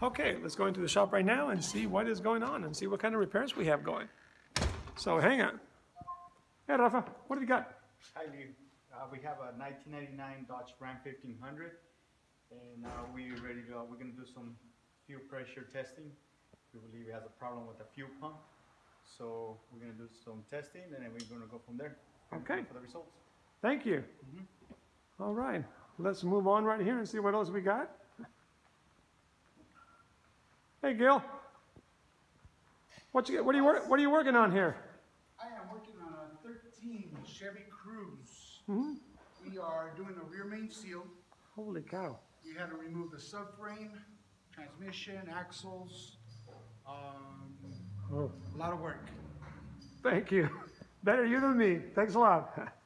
Okay, let's go into the shop right now and see what is going on and see what kind of repairs we have going. So hang on. Hey Rafa, what have you got? Hi, Lee. Uh, we have a nineteen ninety-nine Dodge Ram fifteen hundred. And, uh, we ready to, go. we're gonna do some fuel pressure testing. We believe it has a problem with the fuel pump. So we're gonna do some testing and then we're gonna go from there. Okay. For the results. Thank you. All right, let's move on right here and see what else we got. Hey Gil. What you, what are you, what are you working on here? I am working on a thirteen Chevy Cruze. Hmm? We are doing a rear main seal. Holy cow. We had to remove the subframe, transmission, axles, um, Oh, a lot of work. thank you. Better you than me. Thanks a lot.